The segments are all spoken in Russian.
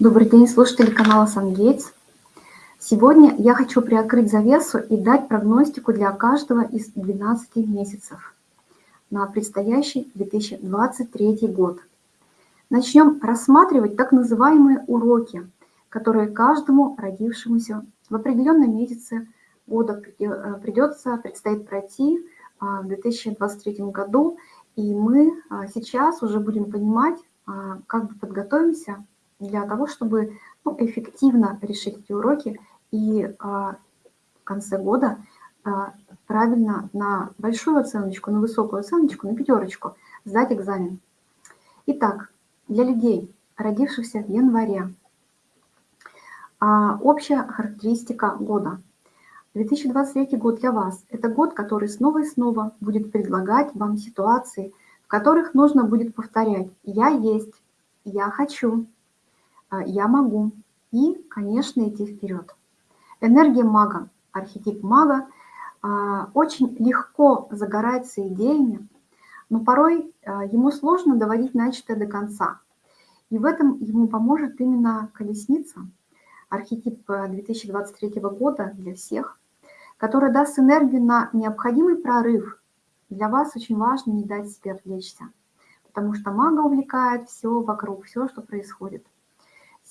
Добрый день, слушатели канала SunGates. Сегодня я хочу приоткрыть завесу и дать прогностику для каждого из 12 месяцев на предстоящий 2023 год. Начнем рассматривать так называемые уроки, которые каждому родившемуся в определенном месяце года придется, предстоит пройти а, в 2023 году. И мы а, сейчас уже будем понимать, а, как бы подготовимся для того, чтобы ну, эффективно решить эти уроки и а, в конце года а, правильно на большую оценочку, на высокую оценочку, на пятерочку сдать экзамен. Итак, для людей, родившихся в январе, а, общая характеристика года. 2023 год для вас – это год, который снова и снова будет предлагать вам ситуации, в которых нужно будет повторять «я есть», «я хочу», я могу и, конечно, идти вперед. Энергия мага, архетип мага а, очень легко загорается идеями, но порой а, ему сложно доводить начатое до конца. И в этом ему поможет именно колесница, архетип 2023 года для всех, который даст энергию на необходимый прорыв. Для вас очень важно не дать себе отвлечься, потому что мага увлекает все вокруг, все, что происходит.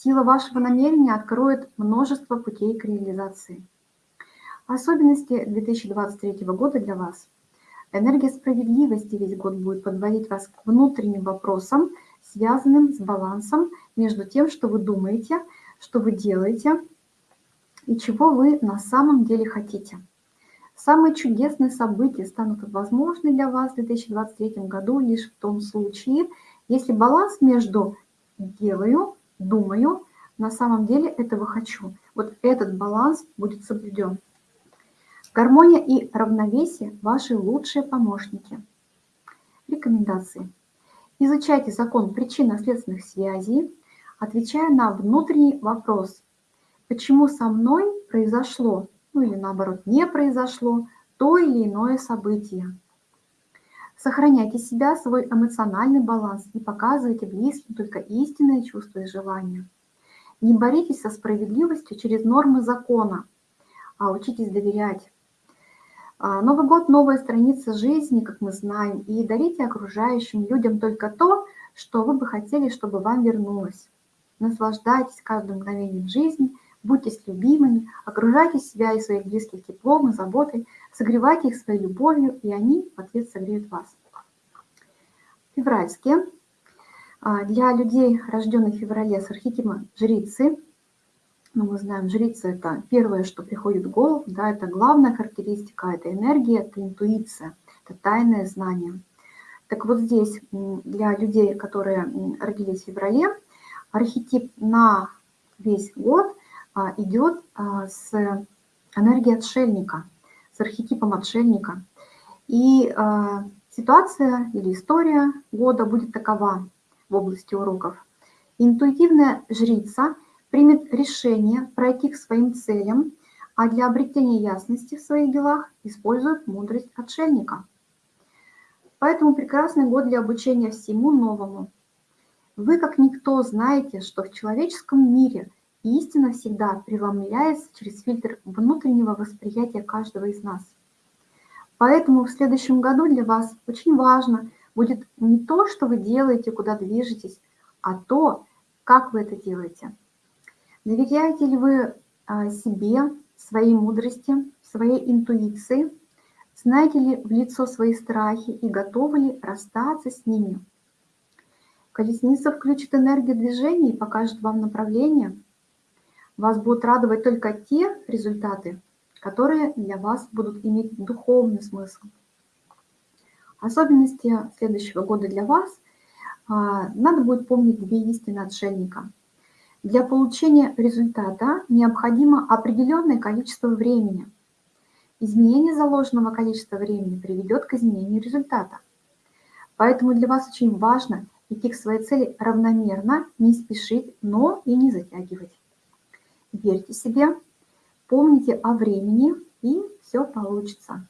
Сила вашего намерения откроет множество путей к реализации. Особенности 2023 года для вас. Энергия справедливости весь год будет подводить вас к внутренним вопросам, связанным с балансом между тем, что вы думаете, что вы делаете и чего вы на самом деле хотите. Самые чудесные события станут возможны для вас в 2023 году лишь в том случае, если баланс между «делаю» думаю, на самом деле этого хочу. Вот этот баланс будет соблюден. Гармония и равновесие – ваши лучшие помощники. Рекомендации. Изучайте закон причинно-следственных связей, отвечая на внутренний вопрос, почему со мной произошло, ну или наоборот не произошло, то или иное событие. Сохраняйте себя, свой эмоциональный баланс и показывайте близким только истинные чувства и желания. Не боритесь со справедливостью через нормы закона, а учитесь доверять. А, Новый год – новая страница жизни, как мы знаем, и дарите окружающим людям только то, что вы бы хотели, чтобы вам вернулось. Наслаждайтесь каждым мгновением жизни, будьте любимыми, окружайте себя и своих близких теплом и заботой – Согревайте их своей любовью, и они в ответ согреют вас. Февральские. А, для людей, рожденных в феврале с архетипом жрицы, ну, мы знаем, жрица – это первое, что приходит в голову, да, это главная характеристика, это энергия, это интуиция, это тайное знание. Так вот здесь для людей, которые родились в феврале, архетип на весь год идет а, с энергией отшельника – с архетипом отшельника. И э, ситуация или история года будет такова в области уроков. Интуитивная жрица примет решение пройти к своим целям, а для обретения ясности в своих делах использует мудрость отшельника. Поэтому прекрасный год для обучения всему новому. Вы, как никто, знаете, что в человеческом мире – истина всегда преломляется через фильтр внутреннего восприятия каждого из нас. Поэтому в следующем году для вас очень важно будет не то, что вы делаете, куда движетесь, а то, как вы это делаете. Доверяете ли вы а, себе, своей мудрости, своей интуиции? Знаете ли в лицо свои страхи и готовы ли расстаться с ними? Колесница включит энергию движения и покажет вам направление – вас будут радовать только те результаты, которые для вас будут иметь духовный смысл. Особенности следующего года для вас а, надо будет помнить две истины отшельника. Для получения результата необходимо определенное количество времени. Изменение заложенного количества времени приведет к изменению результата. Поэтому для вас очень важно идти к своей цели равномерно, не спешить, но и не затягивать верьте себе, помните о времени, и все получится.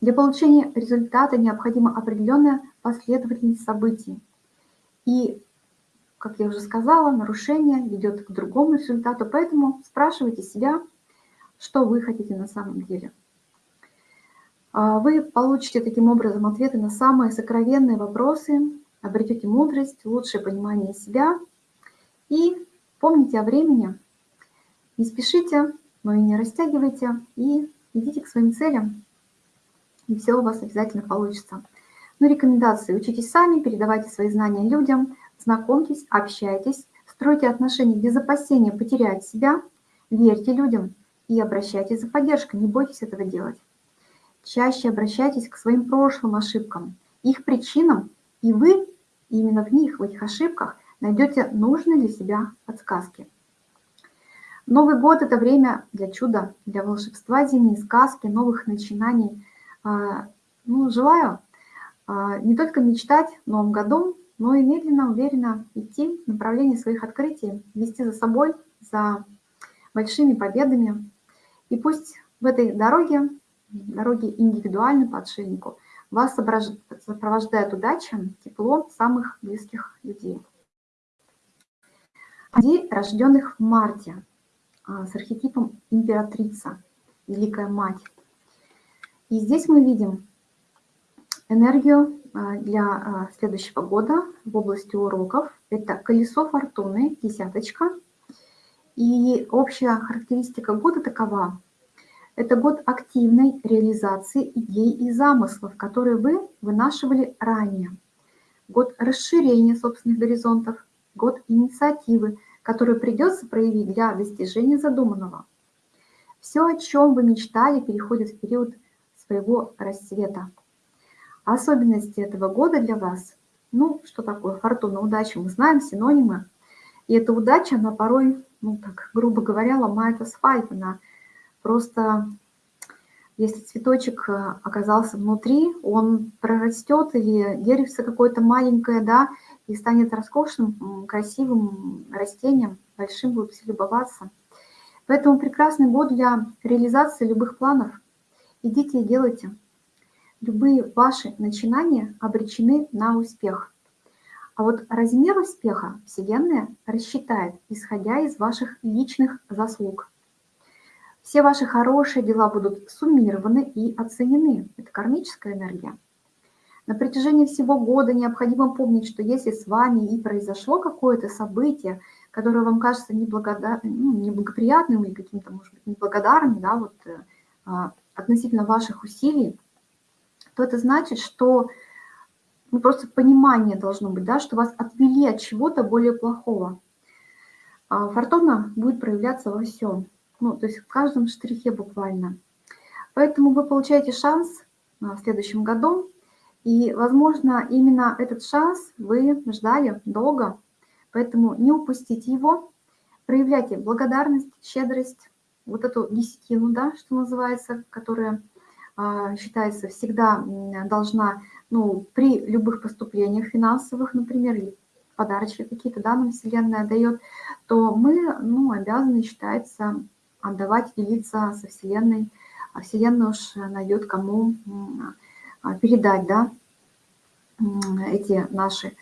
Для получения результата необходима определенная последовательность событий. И как я уже сказала, нарушение ведет к другому результату, поэтому спрашивайте себя, что вы хотите на самом деле. А, вы получите таким образом ответы на самые сокровенные вопросы, обретете мудрость, лучшее понимание себя и помните о времени. Не спешите, но и не растягивайте, и идите к своим целям, и все у вас обязательно получится. Ну, рекомендации. Учитесь сами, передавайте свои знания людям, знакомьтесь, общайтесь, стройте отношения без опасения потерять себя, верьте людям и обращайтесь за поддержкой, не бойтесь этого делать. Чаще обращайтесь к своим прошлым ошибкам, их причинам, и вы именно в них, в этих ошибках, найдете нужные для себя подсказки. Новый год – это время для чуда, для волшебства, зимней сказки, новых начинаний. А, ну, желаю а, не только мечтать в новом году, но и медленно, уверенно идти в направлении своих открытий, вести за собой, за большими победами. И пусть в этой дороге, дороге индивидуальной по отшельнику, вас сопровождает удача, тепло самых близких людей. Людей, рожденных в марте, с архетипом императрица, Великая Мать. И здесь мы видим энергию а, для а, следующего года в области уроков. Это колесо фортуны, десяточка. И общая характеристика года такова. Это год активной реализации идей и замыслов, которые вы вынашивали ранее. Год расширения собственных горизонтов, год инициативы, которую придется проявить для достижения задуманного. Все, о чем вы мечтали, переходит в период своего расцвета. Особенности этого года для вас, ну, что такое фортуна, удача, мы знаем синонимы. И эта удача, она порой, ну, так, грубо говоря, ломает асфальт, она Просто если цветочек э, оказался внутри, он прорастет или деревце какое-то маленькое, да, и станет роскошным, красивым растением, большим будет все любоваться. Поэтому прекрасный год для реализации любых планов. Идите и делайте. Любые ваши начинания обречены на успех. А вот размер успеха Вселенная рассчитает, исходя из ваших личных заслуг. Все ваши хорошие дела будут суммированы и оценены. Это кармическая энергия. На протяжении всего года необходимо помнить, что если с вами и произошло какое-то событие, которое вам кажется неблагодар... ну, неблагоприятным или каким-то, может быть, неблагодарным, да, вот, э, а, относительно ваших усилий, то это значит, что ну, просто понимание должно быть, да, что вас отвели от чего-то более плохого. А фортуна будет проявляться во всем ну, то есть в каждом штрихе буквально. Поэтому вы получаете шанс а, в следующем году, и, возможно, именно этот шанс вы ждали долго, поэтому не упустите его, проявляйте благодарность, щедрость, вот эту десятину, да, что называется, которая а, считается всегда должна, ну, при любых поступлениях финансовых, например, или подарочки какие-то, да, нам Вселенная дает, то мы, ну, обязаны, считается, отдавать, делиться со Вселенной, а Вселенная уж найдет кому а, передать, да, эти наши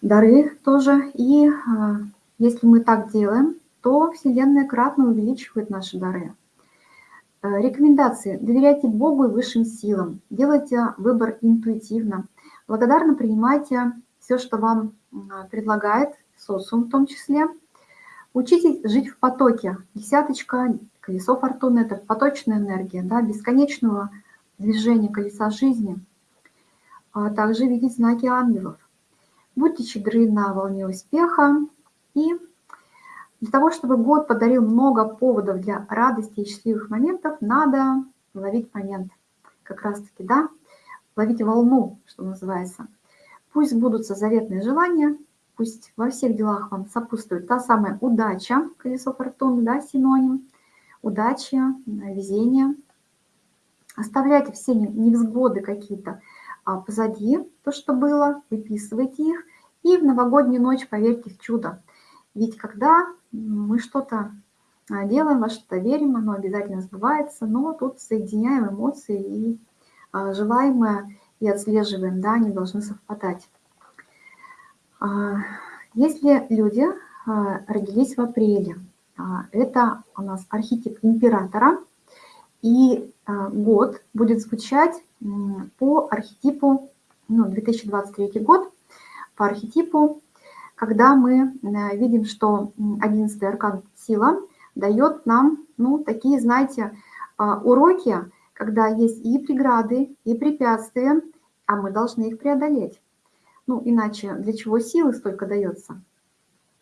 дары тоже. И а, если мы так делаем, то Вселенная кратно увеличивает наши дары. Э, рекомендации. Доверяйте Богу и высшим силам. Делайте выбор интуитивно. Благодарно принимайте все, что вам предлагает социум в том числе. Учитесь жить в потоке. Десяточка, колесо фортуны – это поточная энергия, да, бесконечного движения колеса жизни. А также видеть знаки ангелов. Будьте щедры на волне успеха. И для того, чтобы год подарил много поводов для радости и счастливых моментов, надо ловить момент. Как раз-таки, да, ловить волну, что называется. Пусть будутся заветные желания – пусть во всех делах вам сопутствует та самая удача, колесо фортуны, да, синоним, удача, везение. Оставляйте все невзгоды какие-то а позади, то, что было, выписывайте их, и в новогоднюю ночь поверьте в чудо. Ведь когда мы что-то а, делаем, во что-то верим, оно обязательно сбывается, но тут соединяем эмоции и а, желаемое и отслеживаем, да, они должны совпадать. А, Если люди родились в апреле, это у нас архетип императора, и год будет звучать по архетипу, ну, 2023 год, по архетипу, когда мы видим, что 11 аркан сила дает нам, ну, такие, знаете, уроки, когда есть и преграды, и препятствия, а мы должны их преодолеть. Ну, иначе для чего силы столько дается?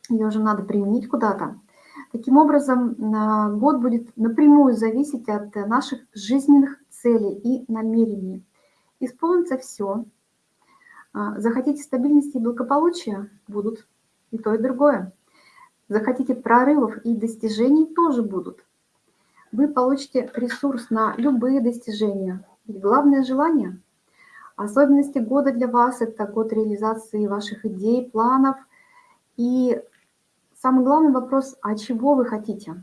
Ее же надо применить куда-то. Таким образом, год будет напрямую зависеть от наших жизненных целей и намерений. Исполнится все. А, захотите стабильности и благополучия – будут и то, и другое. Захотите прорывов и достижений – тоже будут. Вы получите ресурс на любые достижения. Ведь главное – желание – Особенности года для вас – это год реализации ваших идей, планов. И самый главный вопрос – а чего вы хотите?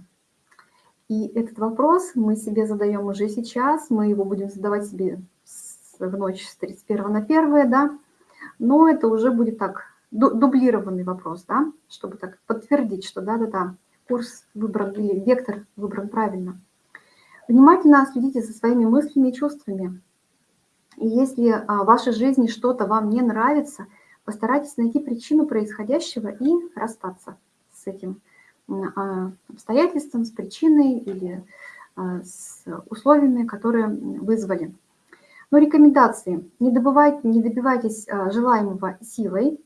И этот вопрос мы себе задаем уже сейчас, мы его будем задавать себе в ночь с 31 на 1, да, но это уже будет так, дублированный вопрос, да, чтобы так подтвердить, что да-да-да, курс выбран или вектор выбран правильно. Внимательно следите за своими мыслями и чувствами. И если а, в вашей жизни что-то вам не нравится, постарайтесь найти причину происходящего и расстаться с этим а, обстоятельством, с причиной или а, с условиями, которые вызвали. Но рекомендации. Не, добывайте, не добивайтесь желаемого силой,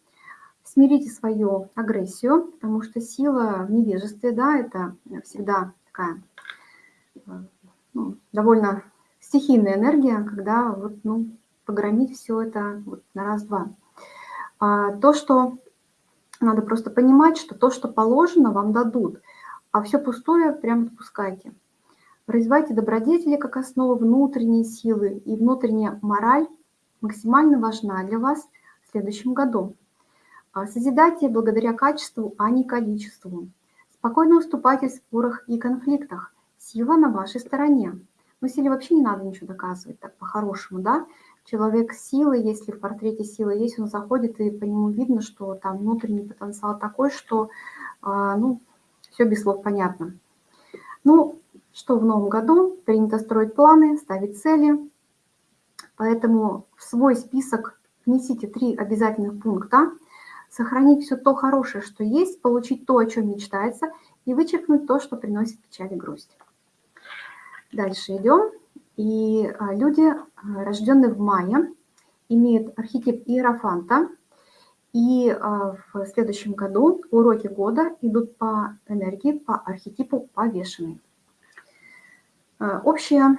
смирите свою агрессию, потому что сила в невежестве, да, это всегда такая ну, довольно стихийная энергия, когда вот, ну, погромить все это вот на раз-два. А, то, что надо просто понимать, что то, что положено, вам дадут, а все пустое прямо отпускайте. Развивайте добродетели как основу внутренней силы, и внутренняя мораль максимально важна для вас в следующем году. А, созидайте благодаря качеству, а не количеству. Спокойно уступайте в спорах и конфликтах. Сила на вашей стороне. Ну, силе вообще не надо ничего доказывать, так по-хорошему, да. Человек силы, если в портрете силы есть, он заходит, и по нему видно, что там внутренний потенциал такой, что, а, ну, все без слов понятно. Ну, что в новом году? Принято строить планы, ставить цели. Поэтому в свой список внесите три обязательных пункта. Сохранить все то хорошее, что есть, получить то, о чем мечтается, и вычеркнуть то, что приносит печаль и грусть. Дальше идем. И а, люди, а, рожденные в мае, имеют архетип Иерофанта. И а, в следующем году уроки года идут по энергии, по архетипу повешенный. Общая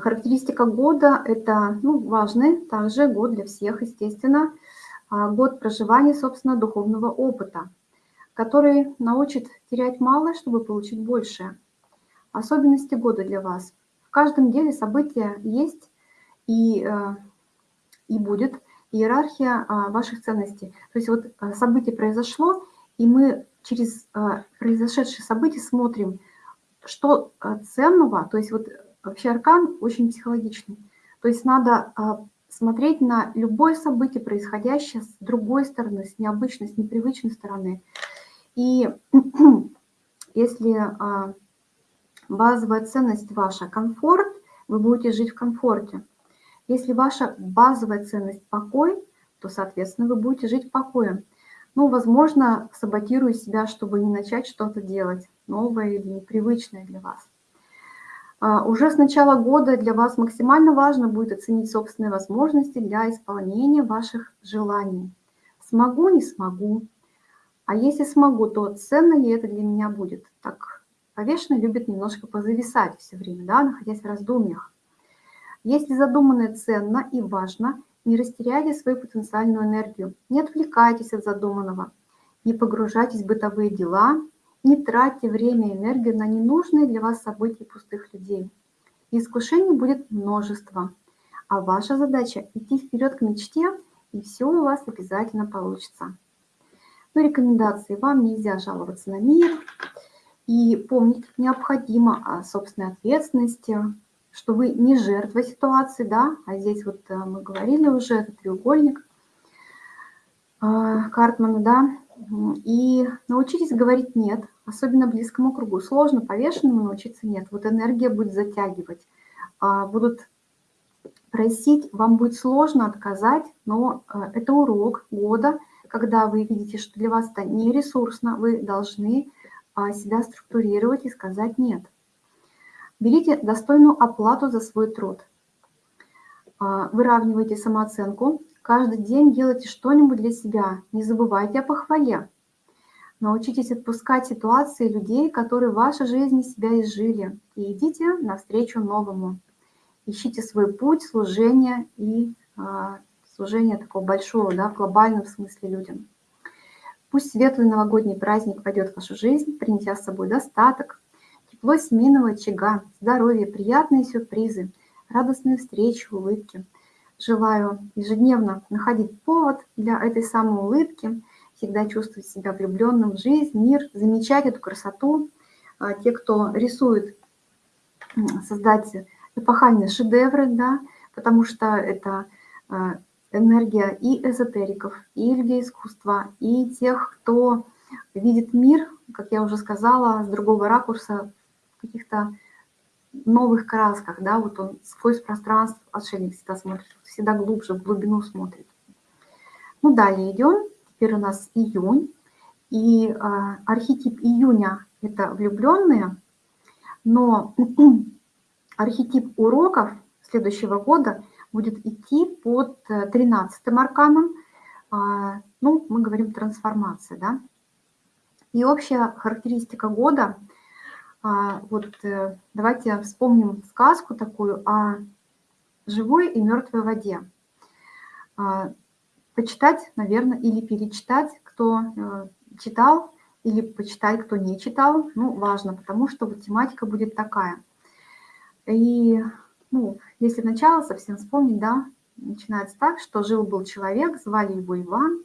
характеристика года – это ну, важный также год для всех, естественно, год проживания, собственно, духовного опыта, который научит терять малое, чтобы получить большее – Особенности года для вас. В каждом деле события есть и, э, и будет иерархия а, ваших ценностей. То есть вот э, событие произошло, и мы через э, произошедшие события смотрим, что ценного, то есть вот вообще аркан очень психологичный. То есть надо смотреть на любое событие, происходящее с другой стороны, с необычной, с непривычной стороны. И если а, базовая ценность ваша – комфорт, вы будете жить в комфорте. Если ваша базовая ценность – покой, то, соответственно, вы будете жить в покое. Ну, возможно, саботируя себя, чтобы не начать что-то делать новое или непривычное для вас. А, уже с начала года для вас максимально важно будет оценить собственные возможности для исполнения ваших желаний. Смогу, не смогу. А если смогу, то ценно ли это для меня будет? Так Повешенный любит немножко позависать все время, да, находясь в раздумьях. Если задуманное ценно и важно, не растеряйте свою потенциальную энергию, не отвлекайтесь от задуманного, не погружайтесь в бытовые дела, не тратьте время и энергию на ненужные для вас события пустых людей. Искушений будет множество, а ваша задача – идти вперед к мечте, и все у вас обязательно получится. Но рекомендации – вам нельзя жаловаться на мир, и помнить необходимо о собственной ответственности, что вы не жертва ситуации, да, а здесь вот э, мы говорили уже, это треугольник. а, Картмана, да, и научитесь говорить «нет», особенно близкому кругу. Сложно повешенному научиться «нет». Вот энергия будет затягивать, а, будут просить, вам будет сложно отказать, но а, это урок года, когда вы видите, что для вас это не ресурсно, вы должны себя структурировать и сказать «нет». Берите достойную оплату за свой труд. Выравнивайте самооценку, Каждый день делайте что-нибудь для себя. Не забывайте о похвале. Научитесь отпускать ситуации людей, которые в вашей жизни себя изжили. И идите навстречу новому. Ищите свой путь служения и а, служения такого большого, да, в глобальном смысле людям. Пусть светлый новогодний праздник войдет в вашу жизнь, принеся с собой достаток, тепло семейного очага, здоровье, приятные сюрпризы, радостные встречи, улыбки – Желаю ежедневно находить повод для этой самой улыбки, всегда чувствовать себя влюбленным в жизнь, мир, замечать эту красоту. А, те, кто рисует, создать эпохальные шедевры, да, потому что это а, энергия и эзотериков, и людей искусства, и тех, кто видит мир, как я уже сказала, с другого ракурса, каких-то новых красках, да, вот он сквозь пространство, отшельник всегда смотрит, всегда глубже, в глубину смотрит. Ну, далее идем, теперь у нас июнь, и э, архетип июня – это влюбленные, но архетип уроков следующего года будет идти под 13 э, арканом, э, ну, мы говорим трансформация, да, и общая характеристика года – а, вот э, давайте вспомним сказку такую о живой и мертвой воде. А, почитать, наверное, или перечитать, кто э, читал, или почитать, кто не читал, ну, важно, потому что вот тематика будет такая. И, ну, если начало совсем вспомнить, да, начинается так, что жил-был человек, звали его Иван,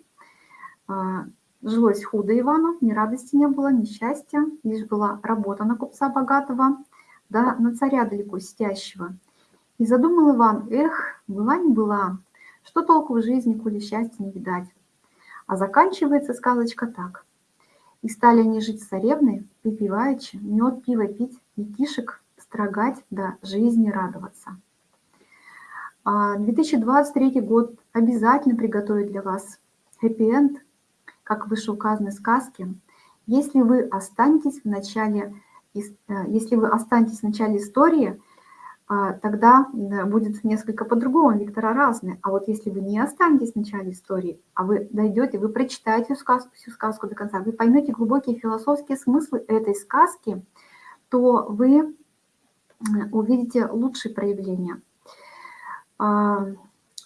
а, Жилось худо Ивану, ни радости не было, ни счастья, лишь была работа на купца богатого, да на царя далеко сидящего. И задумал Иван, эх, была не была, что толку в жизни, коли счастья не видать. А заканчивается сказочка так. И стали они жить с царевной, мед, пиво пить, детишек строгать, да жизни радоваться. 2023 а год обязательно приготовит для вас хэппи-энд, как в вышеуказанной сказке, если вы останетесь в начале, э, если вы останетесь в начале истории, а, тогда будет несколько по-другому, Виктора разные. А вот если вы не останетесь в начале истории, а вы дойдете, вы прочитаете всю сказку, всю сказку до конца, вы поймете глубокие философские смыслы этой сказки, то вы увидите лучшие проявления. А,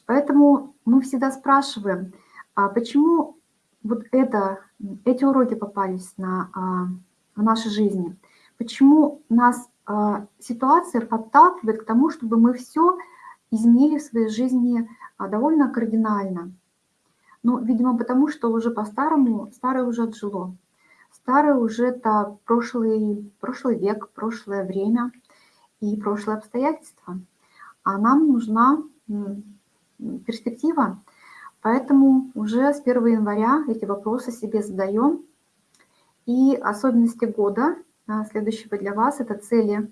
поэтому мы всегда спрашиваем, а почему вот это, эти уроки попались на, а, в нашей жизни. Почему нас а, ситуация подталкивает к тому, чтобы мы все изменили в своей жизни довольно кардинально. Ну, видимо, потому что уже по-старому, старое уже отжило. Старое уже это прошлый, прошлый век, прошлое время и прошлые обстоятельства. А нам нужна перспектива, Поэтому уже с 1 января эти вопросы себе задаем. И особенности года а, следующего для вас – это цели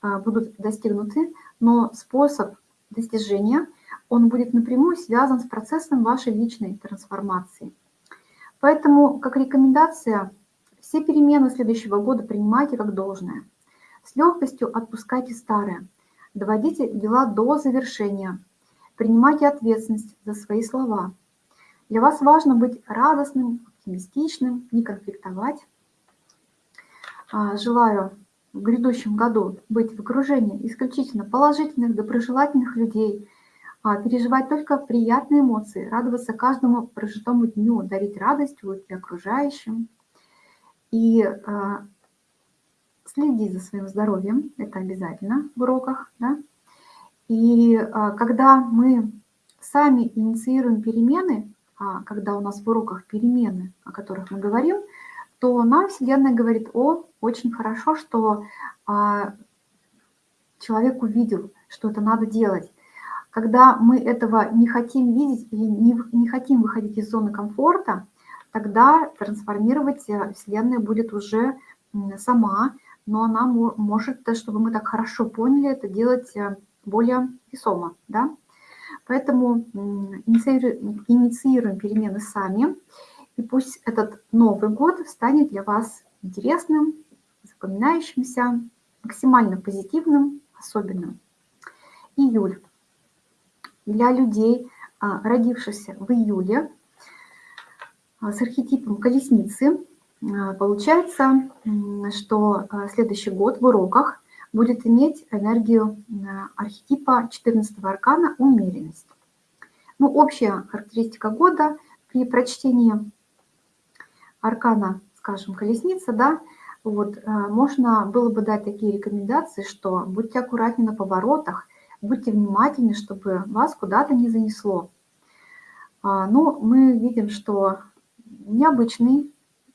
а, будут достигнуты, но способ достижения, он будет напрямую связан с процессом вашей личной трансформации. Поэтому, как рекомендация, все перемены следующего года принимайте как должное. С легкостью отпускайте старое, доводите дела до завершения – Принимайте ответственность за свои слова. Для вас важно быть радостным, оптимистичным, не конфликтовать. А, желаю в грядущем году быть в окружении исключительно положительных, доброжелательных людей, а, переживать только приятные эмоции, радоваться каждому прожитому дню, дарить радость улыбки окружающим и следить за своим здоровьем, это обязательно в уроках, да, и а, когда мы сами инициируем перемены, а когда у нас в уроках перемены, о которых мы говорим, то нам Вселенная говорит, о, очень хорошо, что а, человек увидел, что это надо делать. Когда мы этого не хотим видеть или не, не хотим выходить из зоны комфорта, тогда трансформировать э, Вселенная будет уже сама, но она может, чтобы мы так хорошо поняли, это делать э, более весомо. Да? Поэтому инициируем, перемены сами, и пусть этот Новый год станет для вас интересным, запоминающимся, максимально позитивным, особенным. Июль. Для людей, а, родившихся в июле, а, с архетипом колесницы, получается, что следующий год в уроках будет иметь энергию архетипа 14 аркана «Умеренность». Ну, общая характеристика года при прочтении аркана, скажем, колесница, да, вот, э, можно было бы дать такие рекомендации, что будьте аккуратнее на поворотах, будьте внимательны, чтобы вас куда-то не занесло. А, ну, мы видим, что необычный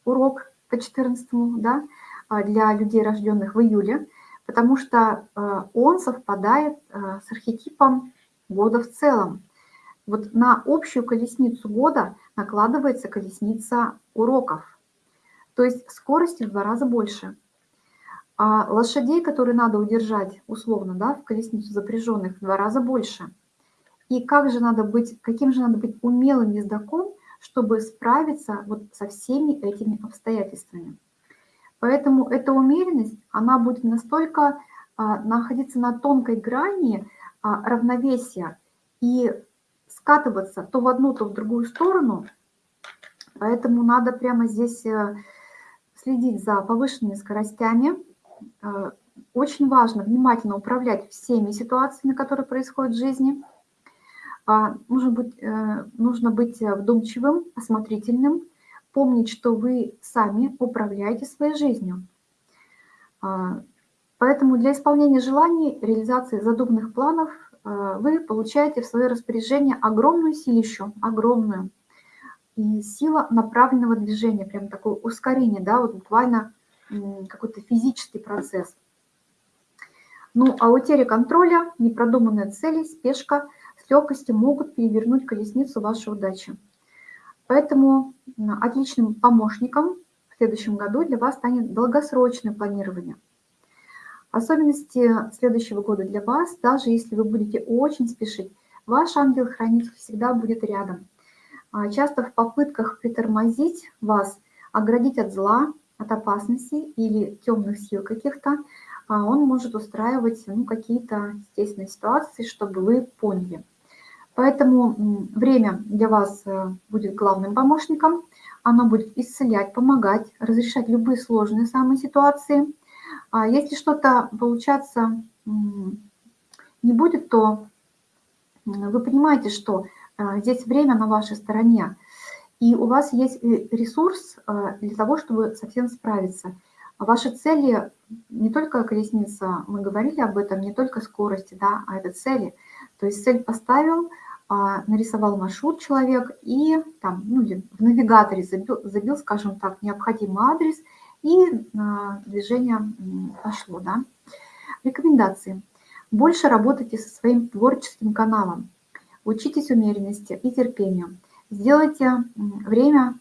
урок по 14 да, а, для людей, рожденных в июле, потому что э, он совпадает э, с архетипом года в целом. Вот на общую колесницу года накладывается колесница уроков. То есть скорости в два раза больше. А лошадей, которые надо удержать, условно, да, в колесницу запряженных, в два раза больше. И как же надо быть, каким же надо быть умелым ездаком, чтобы справиться вот со всеми этими обстоятельствами. Поэтому эта умеренность, она будет настолько а, находиться на тонкой грани а, равновесия и скатываться то в одну, то в другую сторону. Поэтому надо прямо здесь э, следить за повышенными скоростями. Э, очень важно внимательно управлять всеми ситуациями, которые происходят в жизни. А, нужно быть, э, нужно быть вдумчивым, осмотрительным, помнить, что вы сами управляете своей жизнью. А, поэтому для исполнения желаний, реализации задуманных планов Э, вы получаете в свое распоряжение огромную силищу, огромную. И сила направленного движения, прям такое ускорение, да, вот буквально какой-то физический процесс. Ну, а утеря контроля, непродуманные цели, спешка с легкостью могут перевернуть колесницу вашей удачи. Поэтому отличным помощником в следующем году для вас станет долгосрочное планирование – Особенности следующего года для вас, даже если вы будете очень спешить, ваш ангел-хранитель всегда будет рядом. А, часто в попытках притормозить вас, оградить от зла, от опасности или темных сил каких-то, а, он может устраивать ну, какие-то естественные ситуации, чтобы вы поняли. Поэтому время для вас э, будет главным помощником. Оно будет исцелять, помогать, разрешать любые сложные самые ситуации – а если что-то получаться не будет, то вы понимаете, что а, здесь время на вашей стороне, и у вас есть ресурс а, для того, чтобы совсем справиться. Ваши цели не только колесница, мы говорили об этом, не только скорости, да, а это цели. То есть цель поставил, нарисовал маршрут человек и там, ну, в навигаторе забил, забил, скажем так, необходимый адрес – и а, движение пошло. Да? Рекомендации. Больше работайте со своим творческим каналом. Учитесь умеренности и терпению. Сделайте время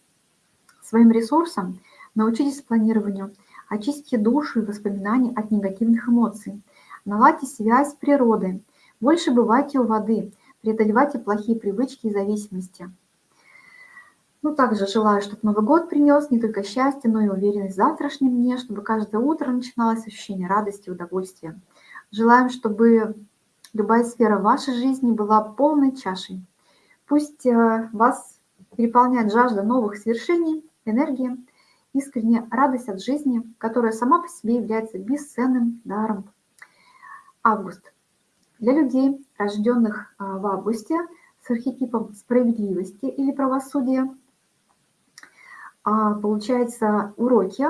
своим ресурсом, научитесь планированию, очистите душу и воспоминания от негативных эмоций. Наладьте связь с природой. Больше бывайте у воды. Преодолевайте плохие привычки и зависимости. Ну, также желаю, чтобы Новый год принес не только счастье, но и уверенность в завтрашнем дне, чтобы каждое утро начиналось ощущение радости и удовольствия. Желаем, чтобы любая сфера вашей жизни была полной чашей. Пусть э, вас переполняет жажда новых свершений, энергия, искренняя радость от жизни, которая сама по себе является бесценным даром. Август. Для людей, рожденных э, в августе, с архетипом справедливости или правосудия – а, получается, уроки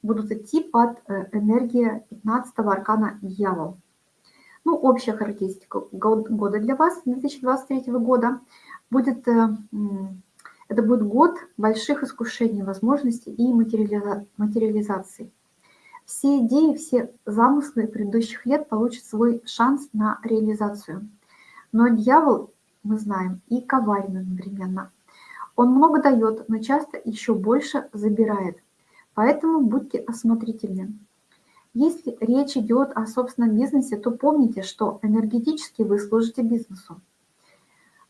будут идти под э, энергией 15 аркана Дьявол. Ну, общая характеристика года для вас, 2023 года, будет, э, это будет год больших искушений, возможностей и материализации. Все идеи, все замыслы предыдущих лет получат свой шанс на реализацию. Но дьявол, мы знаем, и коварен одновременно. Он много дает, но часто еще больше забирает. Поэтому будьте осмотрительны. Если речь идет о собственном бизнесе, то помните, что энергетически вы служите бизнесу,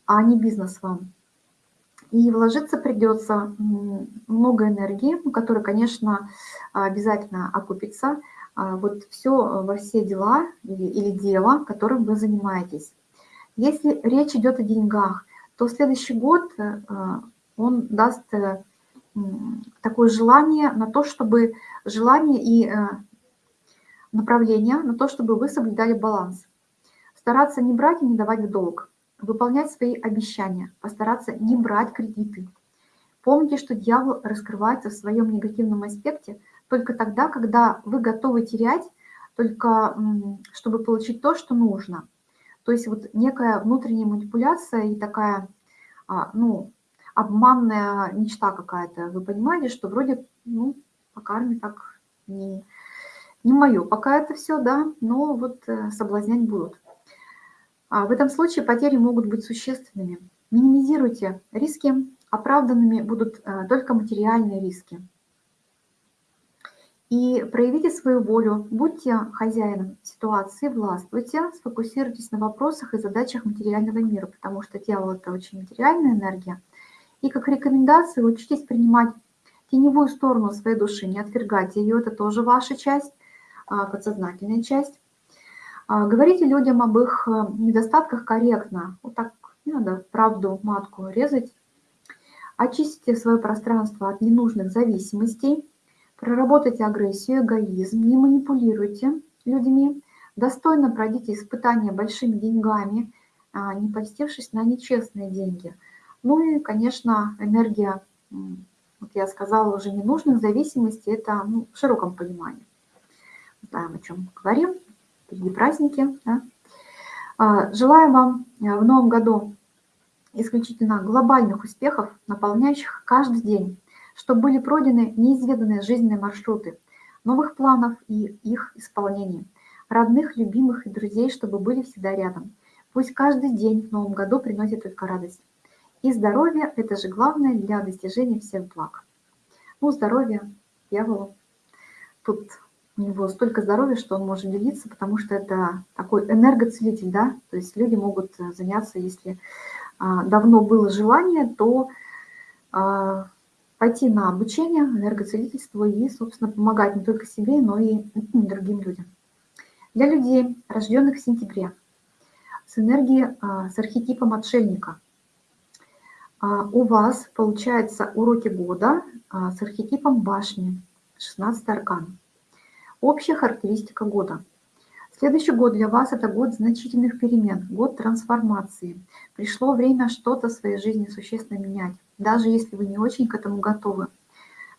а не бизнес вам. И вложиться придется много энергии, которая, конечно, обязательно окупится. А, вот все во все дела или, или дело, которым вы занимаетесь. Если речь идет о деньгах, то следующий год э, он даст э, такое желание на то, чтобы желание и э, направление на то, чтобы вы соблюдали баланс. Стараться не брать и не давать в долг выполнять свои обещания, постараться не брать кредиты. Помните, что дьявол раскрывается в своем негативном аспекте только тогда, когда вы готовы терять, только чтобы получить то, что нужно. То есть вот некая внутренняя манипуляция и такая, а, ну, обманная мечта какая-то. Вы понимаете, что вроде, ну, по карме так не, не мое пока это все, да, но вот э, соблазнять будут. А в этом случае потери могут быть существенными. Минимизируйте риски, оправданными будут э, только материальные риски. И проявите свою волю, будьте хозяином ситуации, властвуйте, сфокусируйтесь на вопросах и задачах материального мира, потому что тело – это очень материальная энергия. И как рекомендации учитесь принимать теневую сторону своей души, не отвергайте ее, это тоже ваша часть, а, подсознательная часть. А, говорите людям об их э, недостатках корректно. Вот так не надо правду матку резать. Очистите свое пространство от ненужных зависимостей. Проработайте агрессию, эгоизм. Не манипулируйте людьми. Достойно пройдите испытания большими деньгами, а, не постившись на нечестные деньги. Ну и, конечно, энергия, вот я сказала, уже ненужных зависимостей, это ну, в широком понимании. Знаем, о чем говорим впереди праздники. Да? А, желаю вам э, в новом году исключительно глобальных успехов, наполняющих каждый день, чтобы были пройдены неизведанные жизненные маршруты, новых планов и их исполнений, родных, любимых и друзей, чтобы были всегда рядом. Пусть каждый день в новом году приносит только радость. И здоровье – это же главное для достижения всех благ. Ну, здоровье, дьяволу. Тут у него столько здоровья, что он может делиться, потому что это такой энергоцелитель, да, то есть люди могут э, заняться, если а, давно было желание, то а, пойти на обучение энергоцелительству и, собственно, помогать не только себе, но и другим людям. Для людей, рожденных в сентябре, с энергией, а, с архетипом отшельника, у вас получается уроки года с архетипом башни, 16 аркан. Общая характеристика года. Следующий год для вас – это год значительных перемен, год трансформации. Пришло время что-то в своей жизни существенно менять, даже если вы не очень к этому готовы.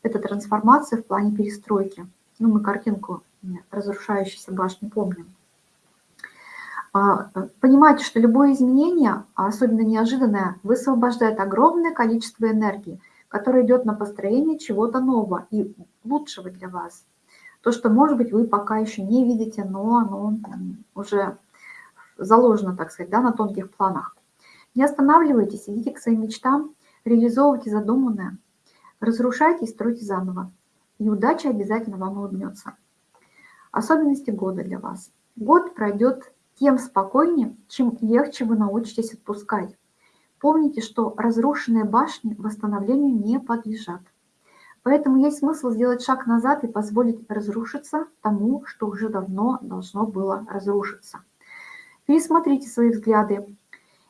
Это трансформация в плане перестройки. Ну, мы картинку разрушающейся башни помним. А, понимайте, что любое изменение, а особенно неожиданное, высвобождает огромное количество энергии, которое идет на построение чего-то нового и лучшего для вас – то, что, может быть, вы пока еще не видите, но оно уже заложено, так сказать, да, на тонких планах. Не останавливайтесь, идите к своим мечтам, реализовывайте задуманное, разрушайте и стройте заново. И удача обязательно вам улыбнется. Особенности года для вас. Год пройдет тем спокойнее, чем легче вы научитесь отпускать. Помните, что разрушенные башни восстановлению не подлежат. Поэтому есть смысл сделать шаг назад и позволить разрушиться тому, что уже давно должно было разрушиться. Пересмотрите свои взгляды.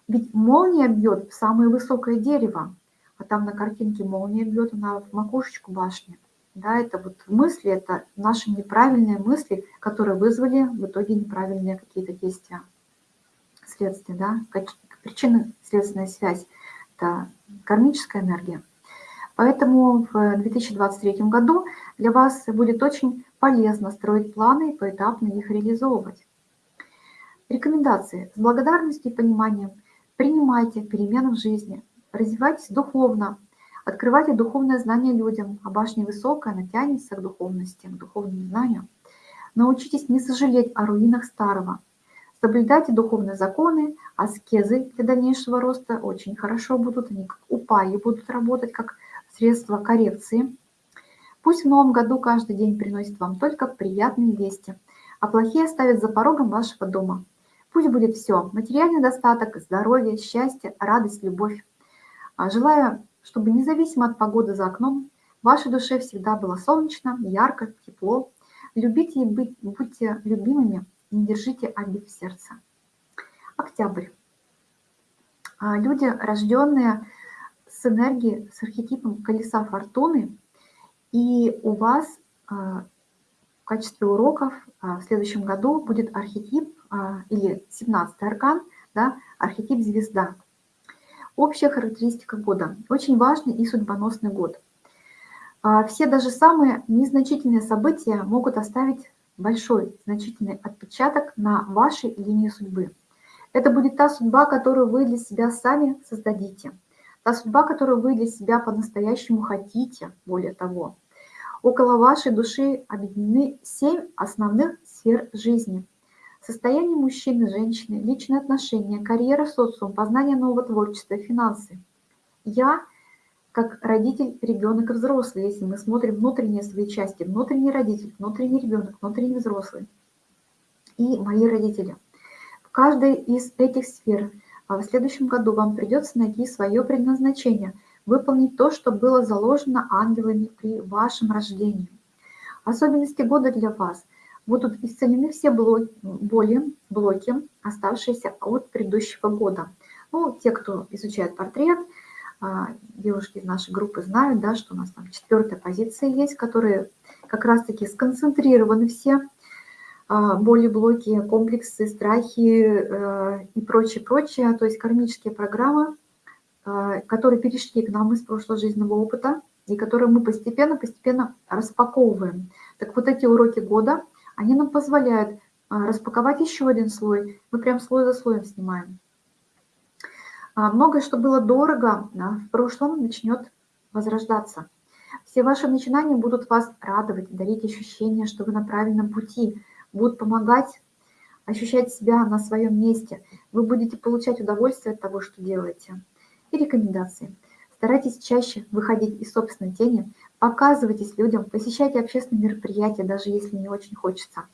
Ведь молния бьет в самое высокое дерево, а там на картинке молния бьет на макушечку башни. Да, это вот мысли, это наши неправильные мысли, которые вызвали в итоге неправильные какие-то действия. Следствия, да, причинно-следственная связь. Это кармическая энергия. Поэтому в 2023 году для вас будет очень полезно строить планы и поэтапно их реализовывать. Рекомендации. С благодарностью и пониманием принимайте перемены в жизни, развивайтесь духовно, открывайте духовное знание людям, а башня высокая, она тянется к духовности, к духовному знанию. Научитесь не сожалеть о руинах старого. Соблюдайте духовные законы, аскезы для дальнейшего роста очень хорошо будут, они как упаи будут работать, как средство коррекции. Пусть в новом году каждый день приносит вам только приятные вести, а плохие оставят за порогом вашего дома. Пусть будет все – материальный достаток, здоровье, счастье, радость, любовь. А желаю, чтобы независимо от погоды за окном, в вашей душе всегда было солнечно, ярко, тепло. Любите и быть, будьте любимыми – не держите обид в сердце. Октябрь. А, люди, рожденные энергией, с архетипом колеса фортуны, и у вас а, в качестве уроков а, в следующем году будет архетип или 17 аркан, да, архетип звезда. Общая характеристика года. Очень важный и судьбоносный год. Все даже самые незначительные события могут оставить большой, значительный отпечаток на вашей линии судьбы. Это будет та судьба, которую вы для себя сами создадите. Та судьба, которую вы для себя по-настоящему хотите, более того. Около вашей души объединены семь основных сфер жизни. Состояние мужчины, женщины, личные отношения, карьера, социум, познание нового творчества, финансы. Я – как родитель, ребенок и взрослый, если мы смотрим внутренние свои части, внутренний родитель, внутренний ребенок, внутренний взрослый и мои родители. В каждой из этих сфер а в следующем году вам придется найти свое предназначение, выполнить то, что было заложено ангелами при вашем рождении. Особенности года для вас. Будут исцелены все боли, блоки, оставшиеся от предыдущего года. Ну, те, кто изучает портрет – а, девушки из нашей группы знают, да, что у нас там четвертая позиция есть, которые как раз-таки сконцентрированы все боли, блоки, комплексы, страхи э, и прочее, прочее, то есть кармические программы, а, которые перешли к нам из прошлого жизненного опыта и которые мы постепенно-постепенно распаковываем. Так вот эти уроки года, они нам позволяют распаковать еще один слой, мы прям слой за слоем снимаем. А, многое, что было дорого в прошлом, начнет возрождаться. Все ваши начинания будут вас радовать, дарить ощущение, что вы на правильном пути, будут помогать ощущать себя на своем месте. Вы будете получать удовольствие от того, что делаете. И рекомендации. Старайтесь чаще выходить из собственной тени, показывайтесь людям, посещайте общественные мероприятия, даже если не очень хочется.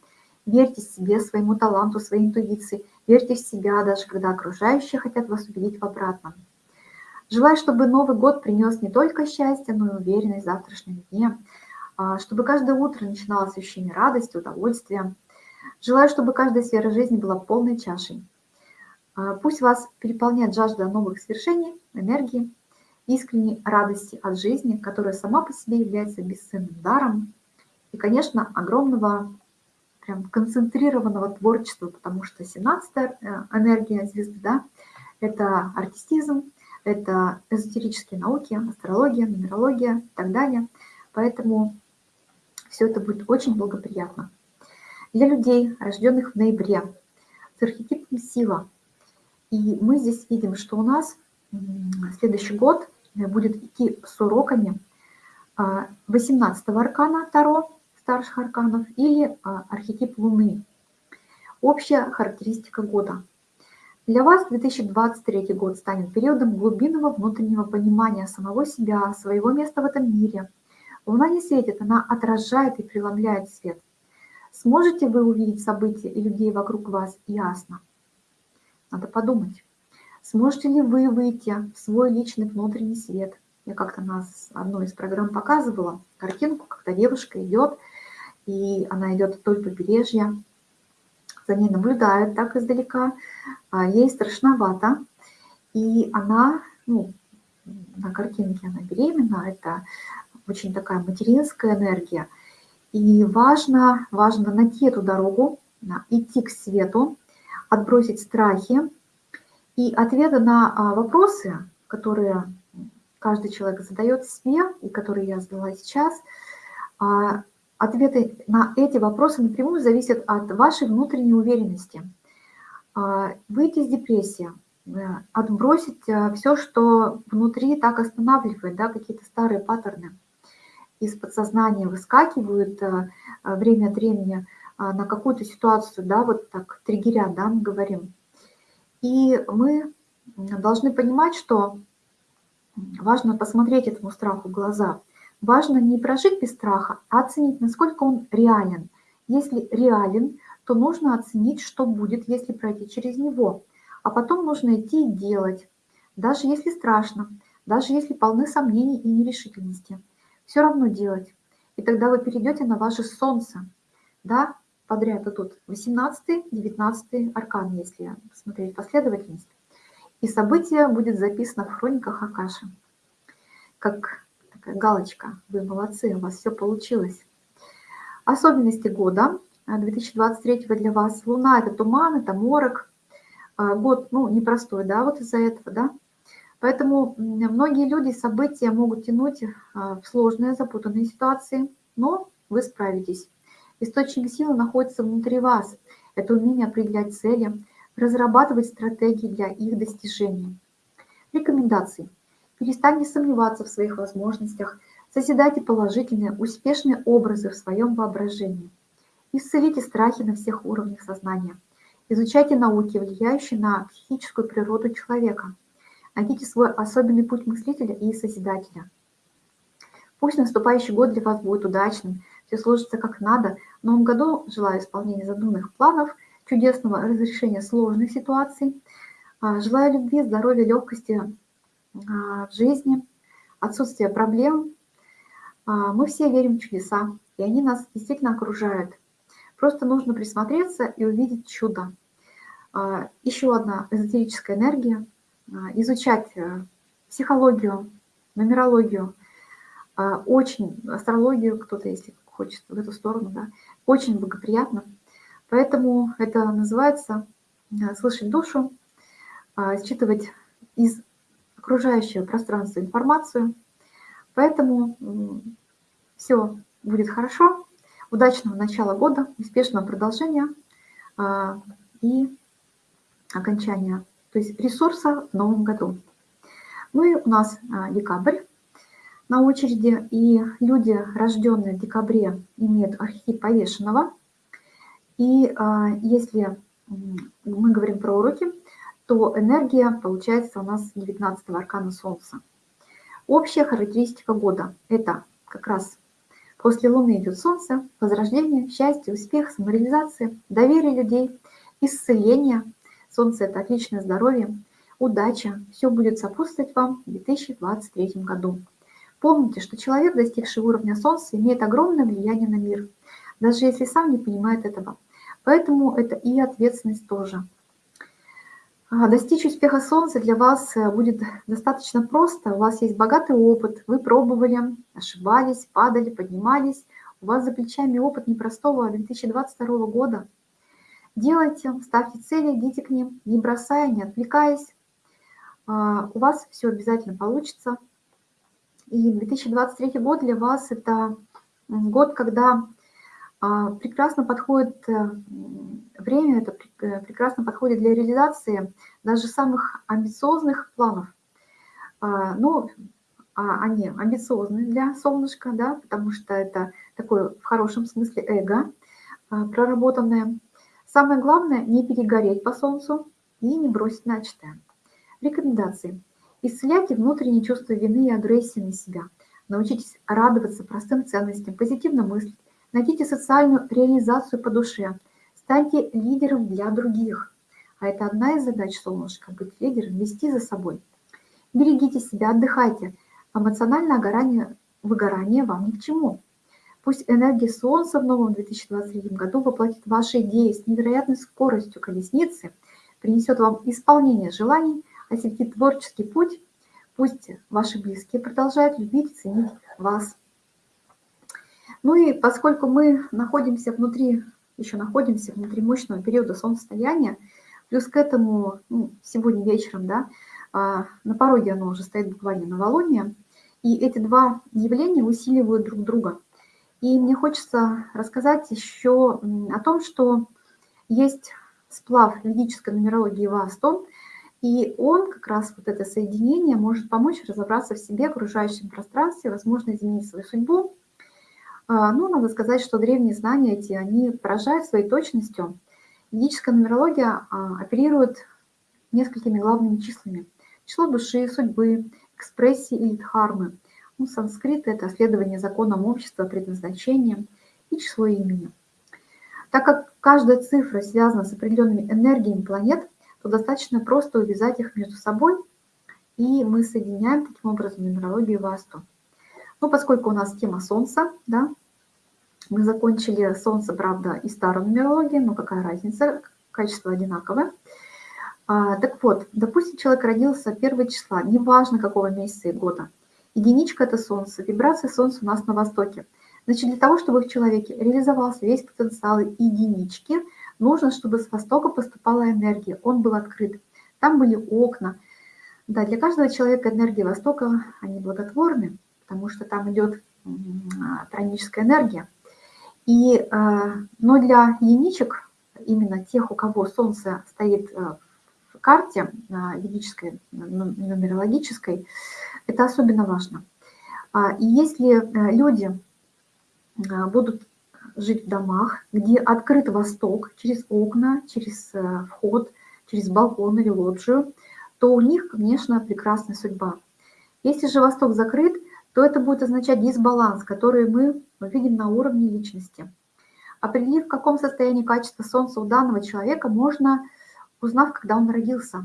Верьте себе, своему таланту, своей интуиции. Верьте в себя, даже когда окружающие хотят вас убедить в обратном. Желаю, чтобы Новый год принес не только счастье, но и уверенность в завтрашнем дне, а, чтобы каждое утро начиналось ощущение радости, удовольствия. Желаю, чтобы каждая сфера жизни была полной чашей. А, пусть вас переполняет жажда новых свершений, энергии, искренней радости от жизни, которая сама по себе является бесценным даром, и, конечно, огромного прям концентрированного творчества, потому что 17-я э, энергия звезды, да, это артистизм, это эзотерические науки, астрология, нумерология и так далее. Поэтому все это будет очень благоприятно. Для людей, рожденных в ноябре, с архетипом сила. И мы здесь видим, что у нас следующий год будет идти с уроками 18 а, аркана Таро, старших арканов или а, архетип Луны. Общая характеристика года. Для вас 2023 год станет периодом глубинного внутреннего понимания самого себя, своего места в этом мире. Луна не светит, она отражает и преломляет свет. Сможете вы увидеть события и людей вокруг вас ясно? Надо подумать. Сможете ли вы выйти в свой личный внутренний свет? Я как-то нас одной из программ показывала картинку, когда девушка идет и она идет вдоль побережья, за ней наблюдают так издалека, а ей страшновато, и она, ну, на картинке она беременна, это очень такая материнская энергия, и важно, важно найти эту дорогу, идти к свету, отбросить страхи, и ответы на а, вопросы, которые каждый человек задает себе, и которые я задала сейчас, а, Ответы на эти вопросы напрямую зависят от вашей внутренней уверенности. А, выйти из депрессии, э, отбросить э, все, что внутри так останавливает, да, какие-то старые паттерны из подсознания выскакивают э, время от времени, а, на какую-то ситуацию, да, вот так триггеря, да, мы говорим. И мы должны понимать, что важно посмотреть этому страху в глаза. Важно не прожить без страха, а оценить, насколько он реален. Если реален, то нужно оценить, что будет, если пройти через него. А потом нужно идти и делать, даже если страшно, даже если полны сомнений и нерешительности. Все равно делать. И тогда вы перейдете на ваше солнце. Да, подряд идут 18, 19 аркан, если посмотреть последовательность. И событие будет записано в хрониках Акаши. Как такая галочка. Вы молодцы, у вас все получилось. Особенности года 2023 для вас. Луна – это туман, это морок. А, год, ну, непростой, да, вот из-за этого, да. Поэтому многие люди события могут тянуть а, в сложные, запутанные ситуации, но вы справитесь. Источник силы находится внутри вас. Это умение определять цели, разрабатывать стратегии для их достижения. Рекомендации. Перестаньте сомневаться в своих возможностях, созидайте положительные, успешные образы в своем воображении. Исцелите страхи на всех уровнях сознания. Изучайте науки, влияющие на психическую природу человека. Найдите свой особенный путь мыслителя и созидателя. Пусть наступающий год для вас будет удачным, все сложится как надо. В новом году желаю исполнения задуманных планов, чудесного разрешения сложных ситуаций. А, желаю любви, здоровья, легкости а, в жизни, отсутствия проблем. А, мы все верим в чудеса, и они нас действительно окружают. Просто нужно присмотреться и увидеть чудо. Еще одна эзотерическая энергия. А, изучать э, психологию, нумерологию, а, очень, астрологию, кто-то, если хочет в эту сторону, да, очень благоприятно. Поэтому это называется э, слышать душу, считывать из окружающего пространства информацию. Поэтому все будет хорошо удачного начала года, успешного продолжения а, и окончания, то есть ресурса в новом году. Ну и у нас а, декабрь на очереди, и люди, рожденные в декабре, имеют архетип повешенного. И а, если мы говорим про уроки, то энергия получается у нас 19 аркана Солнца. Общая характеристика года – это как раз После Луны идет Солнце, возрождение, счастье, успех, самореализация, доверие людей, исцеление. Солнце – это отличное здоровье, удача. Все будет сопутствовать вам в 2023 году. Помните, что человек, достигший уровня Солнца, имеет огромное влияние на мир, даже если сам не понимает этого. Поэтому это и ответственность тоже – а, достичь успеха Солнца для вас э, будет достаточно просто. У вас есть богатый опыт, вы пробовали, ошибались, падали, поднимались. У вас за плечами опыт непростого 2022 года. Делайте, ставьте цели, идите к ним, не бросая, не отвлекаясь. А, у вас все обязательно получится. И 2023 год для вас это год, когда а, прекрасно подходит э, время, это э, прекрасно подходит для реализации даже самых амбициозных планов. А, ну, а, они амбициозны для солнышка, да, потому что это такое в хорошем смысле эго проработанное. Самое главное – не перегореть по солнцу и не бросить начатое. Рекомендации. Исцеляйте внутреннее чувство вины и агрессии на себя. Научитесь радоваться простым ценностям, позитивно мыслить, Найдите социальную реализацию по душе. Станьте лидером для других. А это одна из задач солнышка – быть лидером, вести за собой. Берегите себя, отдыхайте. Эмоциональное выгорание вам ни к чему. Пусть энергия Солнца в новом 2023 году воплотит ваши идеи с невероятной скоростью колесницы, принесет вам исполнение желаний, осветит творческий путь. Пусть ваши близкие продолжают любить и ценить вас. Ну и поскольку мы находимся внутри, еще находимся внутри мощного периода солнцестояния, плюс к этому ну, сегодня вечером, да, а, на пороге оно уже стоит буквально новолуние, и эти два явления усиливают друг друга. И мне хочется рассказать еще о том, что есть сплав ведической нумерологии Вастон, и он, как раз вот это соединение, может помочь разобраться в себе, окружающем пространстве, возможно, изменить свою судьбу, А, ну, надо сказать, что древние знания эти, они поражают своей точностью. Ведическая нумерология а, оперирует несколькими главными числами. Число души, судьбы, экспрессии или дхармы. Ну, санскрит – это следование законам общества, предназначением и число имени. Так как каждая цифра связана с определенными энергиями планет, то достаточно просто увязать их между собой, и мы соединяем таким образом нумерологию Васту. Ну, поскольку у нас тема Солнца, да, мы закончили Солнце, правда, и старую нумерологию, но какая разница, качество одинаковое. А, так вот, допустим, человек родился 1 числа, неважно какого месяца и года. Единичка – это Солнце, вибрация Солнца у нас на Востоке. Значит, для того, чтобы в человеке реализовался весь потенциал единички, нужно, чтобы с Востока поступала энергия, он был открыт. Там были окна. Да, для каждого человека энергия Востока, они благотворны, потому что там идет троническая энергия. И, э, но для единичек, именно тех, у кого Солнце стоит э, в карте ведической, нумерологической, это особенно важно. А, и если э, люди будут жить в домах, где открыт восток через окна, через вход, через балкон или лоджию, то у них, конечно, прекрасная судьба. Если же восток закрыт, то это будет означать дисбаланс, который мы видим на уровне личности. Определив, в каком состоянии качества Солнца у данного человека, можно, узнав, когда он родился.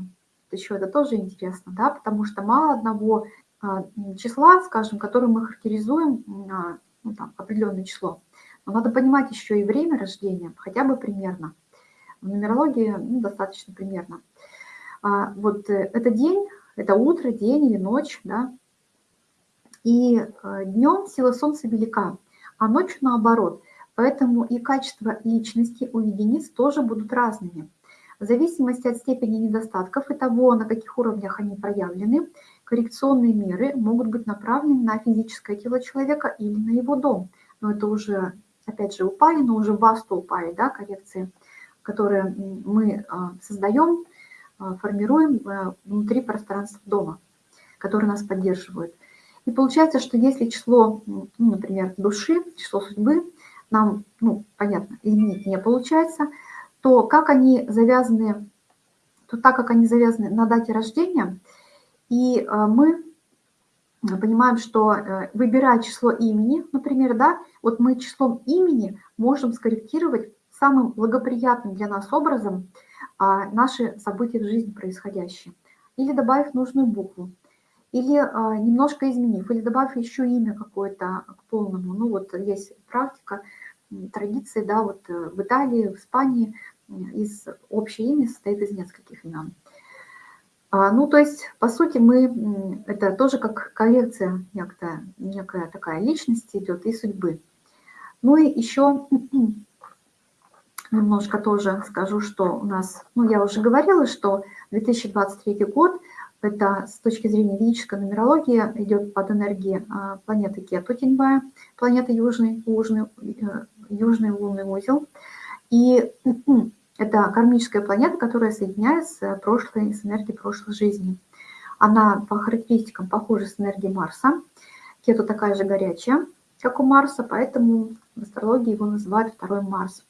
Еще это тоже интересно, да, потому что мало одного а, числа, скажем, которым мы характеризуем ну, там, определенное число. Но надо понимать еще и время рождения, хотя бы примерно. В нумерологии ну, достаточно примерно. А, вот э, это день, это утро, день или ночь, да, и э, днем сила Солнца велика, а ночью наоборот. Поэтому и качество личности у единиц тоже будут разными. В зависимости от степени недостатков и того, на каких уровнях они проявлены, коррекционные меры могут быть направлены на физическое тело человека или на его дом. Но это уже, опять же, упали, но уже в васту упали, да, коррекции, которые мы а, создаем, а, формируем э, внутри пространства дома, которые нас поддерживают. И получается, что если число, ну, например, души, число судьбы, нам, ну, понятно, изменить не получается, то как они завязаны, то так как они завязаны на дате рождения, и э, мы понимаем, что э, выбирая число имени, например, да, вот мы числом имени можем скорректировать самым благоприятным для нас образом а, наши события в жизни происходящие. Или добавив нужную букву или а, немножко изменив, или добавив еще имя какое-то к полному. Ну вот есть практика, традиции, да, вот э, в Италии, в Испании из общее имя состоит из нескольких имен. А, ну, то есть, по сути, мы, это тоже как коллекция некая, некая такая личности идет и судьбы. Ну и еще немножко тоже скажу, что у нас, ну, я уже говорила, что 2023 год – это с точки зрения ведической нумерологии идет под энергией а, планеты Кету, теневая планета Южный, Южный, э, Южный лунный узел. И это кармическая планета, которая соединяет с прошлой, с энергией прошлой жизни. Она по характеристикам похожа с энергией Марса. Кету такая же горячая, как у Марса, поэтому в астрологии его называют второй Марс.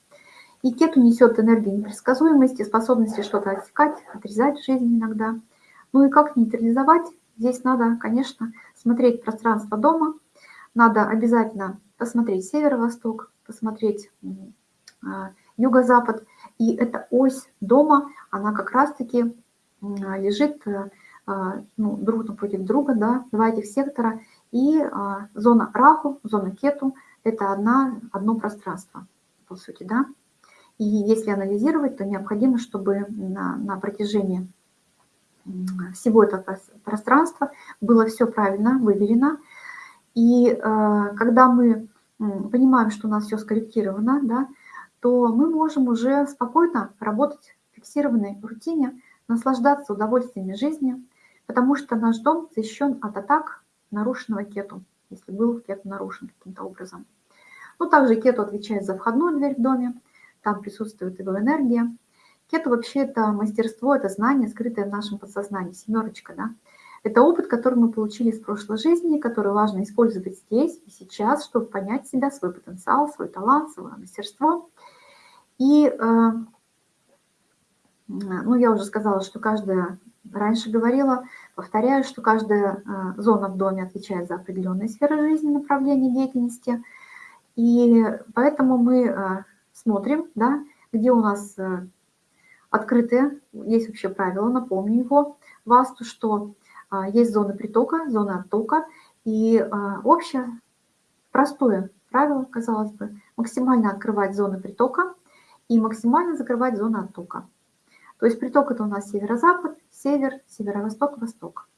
И Кету несет энергию непредсказуемости, способности что-то отсекать, отрезать в жизни иногда – ну и как нейтрализовать? Здесь надо, конечно, смотреть пространство дома, надо обязательно посмотреть северо-восток, посмотреть а, юго-запад. И эта ось дома, она как раз-таки лежит э, а, ну, друг напротив друга, да, два этих сектора. И а, зона Раху, зона Кету – это одна, одно пространство, по сути, да. И если анализировать, то необходимо, чтобы на, на протяжении всего этого пространства было все правильно выверено. И э, когда мы понимаем, что у нас все скорректировано, да, то мы можем уже спокойно работать в фиксированной рутине, наслаждаться удовольствиями жизни, потому что наш дом защищен от атак нарушенного кету, если был кету нарушен каким-то образом. Ну, также кету отвечает за входную дверь в доме, там присутствует его энергия, Кету вообще это мастерство, это знание, скрытое в нашем подсознании, семерочка, да. Это опыт, который мы получили из прошлой жизни, который важно использовать здесь и сейчас, чтобы понять себя, свой потенциал, свой талант, свое мастерство. И, э, ну, я уже сказала, что каждая, раньше говорила, повторяю, что каждая э, зона в доме отвечает за определенные сферы жизни, направления деятельности. И поэтому мы э, смотрим, да, где у нас открытые, есть вообще правило, напомню его, ВАСТу, что а, есть зона притока, зона оттока, и а, общее, простое правило, казалось бы, максимально открывать зоны притока и максимально закрывать зоны оттока. То есть приток это у нас северо-запад, север, северо-восток, восток.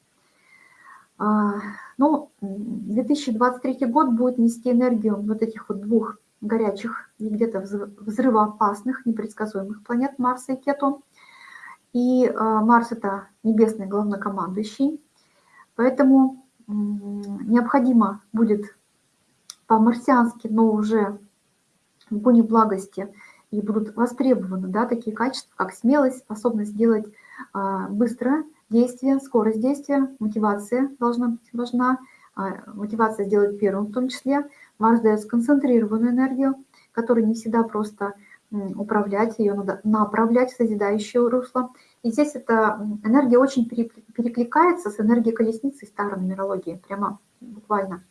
А, ну, 2023 год будет нести энергию вот этих вот двух горячих и где-то взрывоопасных, непредсказуемых планет Марса и Кету. И а, Марс – это небесный главнокомандующий, поэтому необходимо будет по-марсиански, но уже в гуне благости, и будут востребованы да, такие качества, как смелость, способность делать а, быстро действие, скорость действия, мотивация должна быть важна, а, мотивация сделать первым в том числе. Марс дает сконцентрированную энергию, которой не всегда просто управлять, ее надо направлять в созидающее русло. И здесь эта энергия очень перекликается с энергией колесницы старой нумерологии, прямо буквально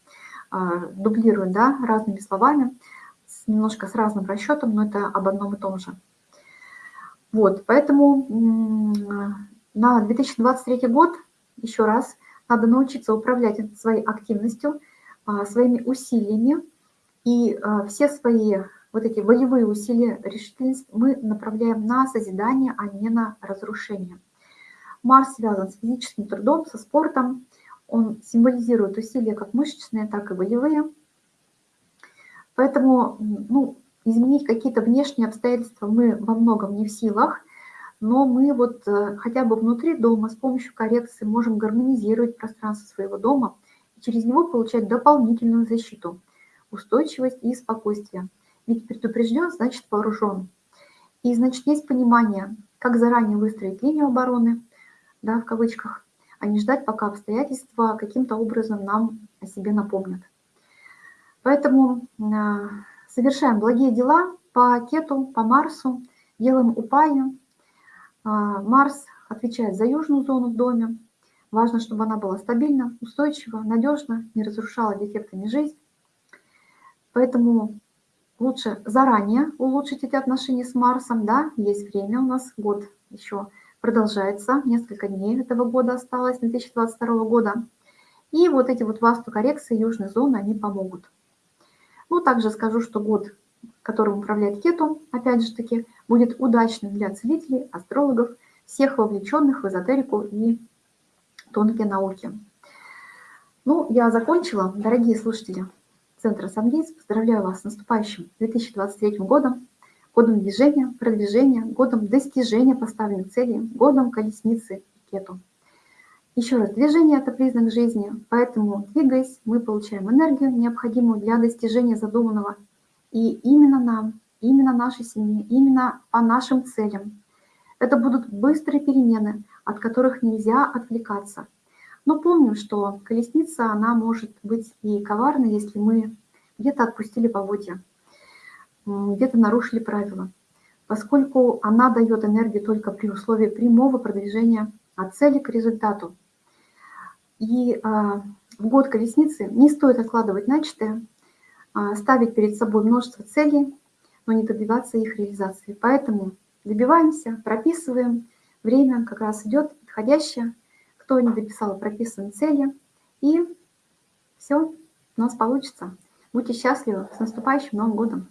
а, дублирует да, разными словами, немножко с разным расчетом, но это об одном и том же. Вот, поэтому на 2023 год, еще раз, надо научиться управлять своей активностью, а, своими усилиями, и а, все свои вот эти волевые усилия, решительность мы направляем на созидание, а не на разрушение. Марс связан с физическим трудом, со спортом. Он символизирует усилия как мышечные, так и волевые. Поэтому ну, изменить какие-то внешние обстоятельства мы во многом не в силах, но мы вот э, хотя бы внутри дома с помощью коррекции можем гармонизировать пространство своего дома и через него получать дополнительную защиту, устойчивость и спокойствие. Ведь предупрежден, значит вооружен. И, значит, есть понимание, как заранее выстроить линию обороны, да, в кавычках, а не ждать, пока обстоятельства каким-то образом нам о себе напомнят. Поэтому э, совершаем благие дела по Кету, по Марсу, делаем упаю. А, Марс отвечает за южную зону в доме. Важно, чтобы она была стабильна, устойчива, надежна, не разрушала дефектами жизнь. Поэтому лучше заранее улучшить эти отношения с Марсом, да, есть время у нас, год еще продолжается, несколько дней этого года осталось, 2022 года. И вот эти вот васту коррекции южной зоны, они помогут. Ну, также скажу, что год, которым управляет Кету, опять же таки, будет удачным для целителей, астрологов, всех вовлеченных в эзотерику и тонкие науки. Ну, я закончила. Дорогие слушатели, Центра Самгейс. Поздравляю вас с наступающим 2023 годом, годом движения, продвижения, годом достижения поставленных целей, годом колесницы и кету. Еще раз, движение – это признак жизни, поэтому, двигаясь, мы получаем энергию, необходимую для достижения задуманного. И именно нам, именно нашей семье, именно по нашим целям. Это будут быстрые перемены, от которых нельзя отвлекаться – но помним, что колесница, она может быть и коварной, если мы где-то отпустили поводья, где-то нарушили правила, поскольку она дает энергию только при условии прямого продвижения от цели к результату. И а, в год колесницы не стоит откладывать начатое, а, ставить перед собой множество целей, но не добиваться их реализации. Поэтому добиваемся, прописываем, время как раз идет подходящее, кто не дописал прописанные цели, и все у нас получится. Будьте счастливы, с наступающим Новым годом!